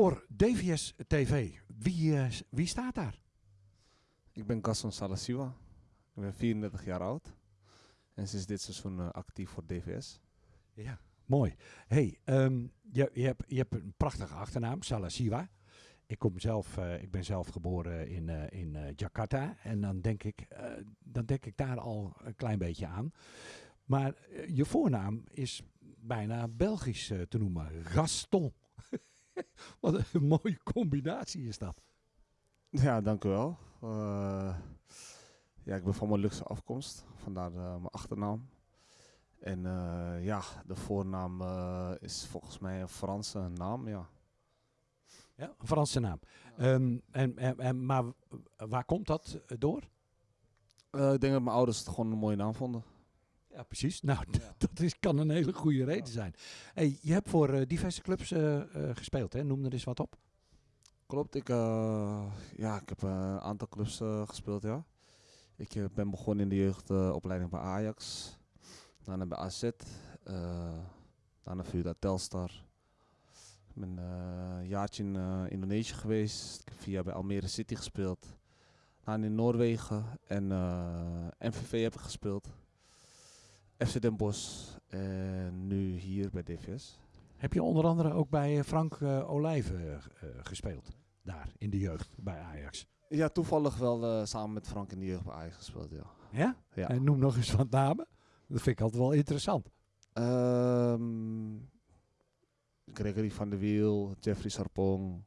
Voor DVS TV, wie, eh, wie staat daar? Ik ben Gaston Salasiwa. Ik ben 34 jaar oud. En sinds dit seizoen eh, actief voor DVS. Ja, mooi. hey, ehm, je, je, hebt, je hebt een prachtige achternaam, Salasiwa. Ik, kom zelf, eh, ik ben zelf geboren in, in Jakarta. En dan denk, ik, dan denk ik daar al een klein beetje aan. Maar je voornaam is bijna Belgisch te noemen. Gaston. Wat een mooie combinatie is dat. Ja, dank u wel. Eh, ja, ik ben van mijn luxe afkomst. Vandaar eh, mijn achternaam. En eh, ja, de voornaam is volgens mij een Franse naam, ja. Ja, een Franse naam. Ehm, en, en, en, maar waar komt dat door? Ik denk dat mijn ouders het gewoon een mooie naam vonden. Ja, precies. Nou, dat is, kan een hele goede reden zijn. Hey, je hebt voor eh, diverse clubs eh, eh, gespeeld, hè? Noem er eens wat op. Klopt, ik, ja, ik heb een aantal clubs gespeeld, ja. Ik ben begonnen in de jeugdopleiding bij Ajax. Daarna bij AZ. daarna via Telstar. Ik ben een jaartje in Indonesië geweest. Ik heb vier jaar bij Almere City gespeeld. Daarna in Noorwegen. En eh, MVV heb ik gespeeld. FC Den Bosch. En nu hier bij DVS. Heb je onder andere ook bij eh, Frank eh, Olijven eh, eh, gespeeld? Daar, in de jeugd, bij Ajax. Ja, toevallig wel eh, samen met Frank in de jeugd bij Ajax gespeeld, ja. Ja? Ja. En noem nog eens wat namen. Dat vind ik altijd wel interessant. Ehm, Gregory van der Wiel, Jeffrey Sarpong.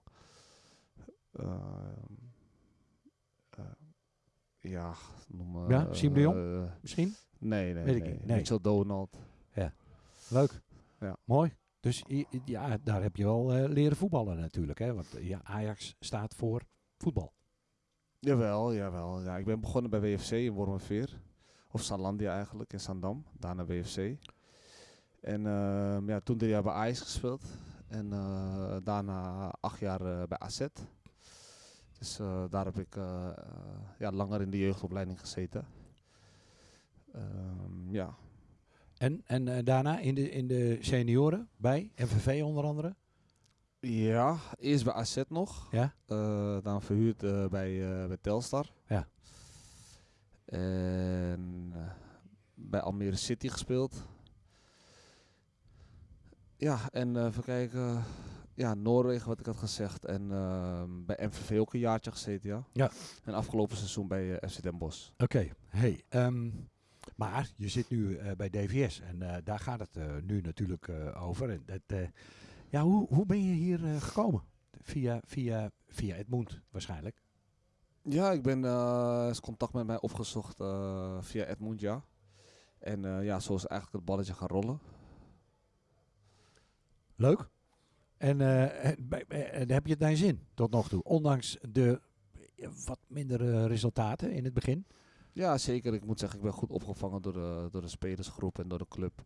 ehm, eh, ja, noem maar. Ja, Siem de Jong? eh, Misschien? Nee, nee, Weet ik nee. niet, nee. Mitchell Donald. Leuk. Ja. Mooi. Dus ja, daar heb je wel eh, leren voetballen natuurlijk. Hè? Want eh, ja, Ajax staat voor voetbal. Jawel, jawel. Ja, ik ben begonnen bij WFC in Wormerveer. Of Salandia eigenlijk, in Zandam. Daarna WFC. En ehm, ja, toen drie jaar bij Ajax gespeeld. En eh, daarna acht jaar eh, bij AZ. Dus eh, daar heb ik ja, langer in de jeugdopleiding gezeten. Ehm, ja. En, en eh, daarna in de, in de senioren bij MVV onder andere. ja, eerst bij AZ nog. Ja. Eh, dan verhuurd eh, bij, bij Telstar. Ja. En bij Almere City gespeeld. Ja, en even kijken. Ja, Noorwegen, wat ik had gezegd. En ehm, bij MVV ook een jaartje gezeten, ja. Ja. En afgelopen seizoen bij FC Den Bosch. Oké, hey, ehm, maar je zit nu eh, bij DVS en eh, daar gaat het eh, nu natuurlijk over. En dat, ja, hoe, hoe ben je hier gekomen? Via, via, via Edmund waarschijnlijk. Ja, ik ben is contact met mij opgezocht via Edmund, ja. En ja, zo is eigenlijk het balletje gaan rollen. Leuk. En en heb je het naar je zin tot nog toe? Ondanks de wat mindere resultaten in het begin. Ja, zeker. Ik moet zeggen, ik ben goed opgevangen door de, door de spelersgroep en door de club.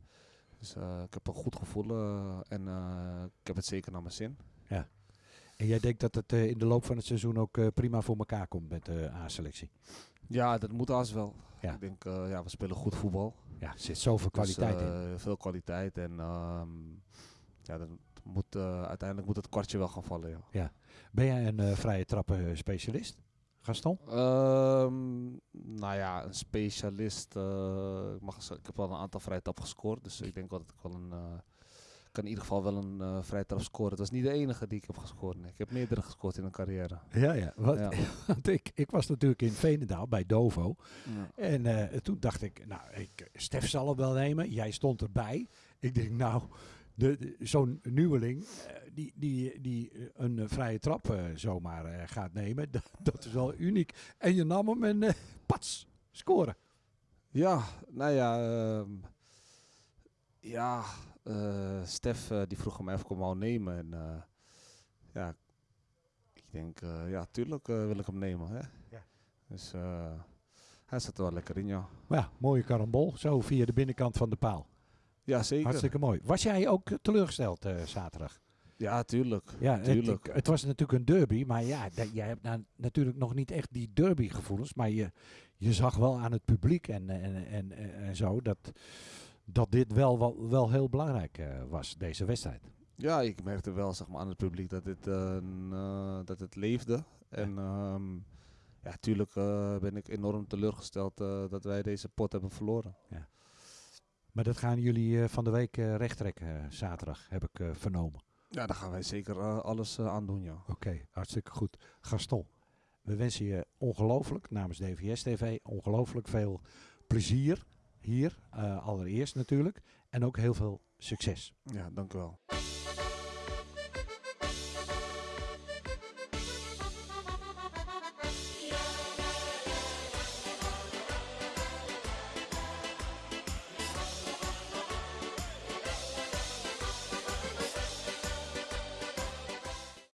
Dus eh, ik heb een goed gevoel eh, en eh, ik heb het zeker naar mijn zin. En jij denkt dat het in de loop van het seizoen ook prima voor elkaar komt met de A-selectie? Ja, dat moet als wel. Ja. Ik denk, ja, we spelen goed voetbal. Ja, er zit zoveel kwaliteit dus, in. eh, Veel kwaliteit en ehm, ja, dat moet, uiteindelijk moet het kwartje wel gaan vallen. Ja. Ben jij een vrije trappen specialist, Gaston? Ehm, nou ja, een specialist. eh, ik, mag, ik heb wel een aantal vrije trappen gescoord. Dus ik denk wel dat ik wel een. eh, ik kan in ieder geval wel een trap scoren. Het was niet de enige die ik heb gescoord. Nee. Ik heb meerdere gescoord in een carrière. Ja, ja. Wat, Ja. Want ik, ik was natuurlijk in Veenendaal bij Dovo. Ja. En eh, toen dacht ik, nou, ik, Stef zal hem wel nemen. Jij stond erbij. Ik denk, nou, de, de- zo'n nieuweling eh, die, die, die eh, een eh, vrije trap eh, zomaar eh, gaat nemen, dat, dat is wel uniek. En je nam hem en pats, scoren. Ja, nou ja. ehm, ja, eh, Stef die vroeg hem wou nemen. En eh, ja, ik denk, eh, ja, tuurlijk wil ik hem nemen. Hè? Ja. Dus eh, hij zat er wel lekker in, ja. Maar ja, mooie karambol, zo via de binnenkant van de paal. Ja, zeker. Hartstikke mooi. Was jij ook teleurgesteld eh, zaterdag? Ja, tuurlijk. Ja, het, tuurlijk. het was natuurlijk een derby, maar ja, da- jij hebt nou natuurlijk nog niet echt die derby-gevoelens. Maar je, je zag wel aan het publiek en, en, en, en zo dat, dat dit wel, wel, wel heel belangrijk eh, was, deze wedstrijd. Ja, ik merkte wel zeg maar, aan het publiek dat, dit, eh, dat het leefde. En ehm, ja, tuurlijk eh, ben ik enorm teleurgesteld dat wij deze pot hebben verloren. Maar dat gaan jullie eh, van de week eh recht trekken, eh, zaterdag, heb ik vernomen. Ja, daar gaan wij zeker alles aan doen, ja. Oké, hartstikke goed. Gaston, we wensen je ongelooflijk namens DVS TV ongelooflijk veel plezier hier, allereerst natuurlijk. En ook heel veel succes. Ja, dank u wel.